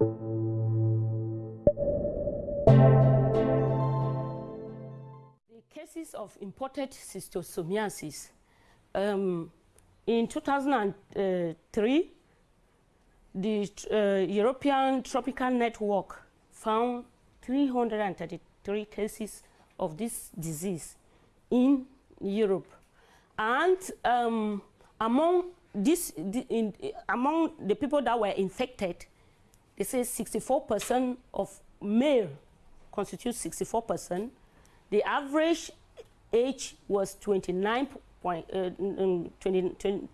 The cases of imported schistosomiasis. Um, in 2003, the uh, European Tropical Network found 333 cases of this disease in Europe. And um, among, this, the, in, among the people that were infected, they say 64% of male constitutes 64%. The average age was 29, point, uh, 20, 20,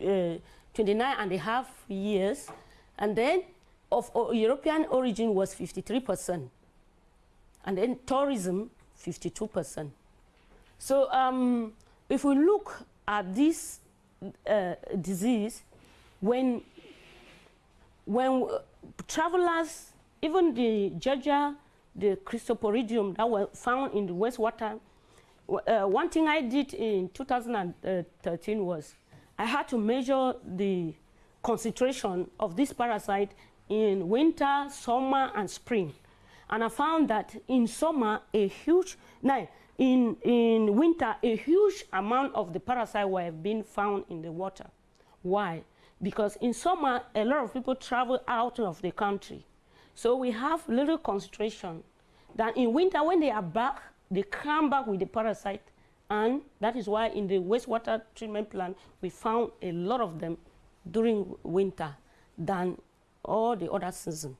uh, 29 and a half years. And then of uh, European origin was 53%. And then tourism, 52%. So um, if we look at this uh, disease, when, when travelers, even the Giardia, the Cryptosporidium that were found in the wastewater, uh, one thing I did in 2013 was I had to measure the concentration of this parasite in winter, summer, and spring. And I found that in summer, a huge, now, in, in winter, a huge amount of the parasite were being found in the water. Why? Because in summer, a lot of people travel out of the country. So we have little concentration. Then in winter, when they are back, they come back with the parasite. And that is why in the wastewater treatment plant, we found a lot of them during winter than all the other seasons.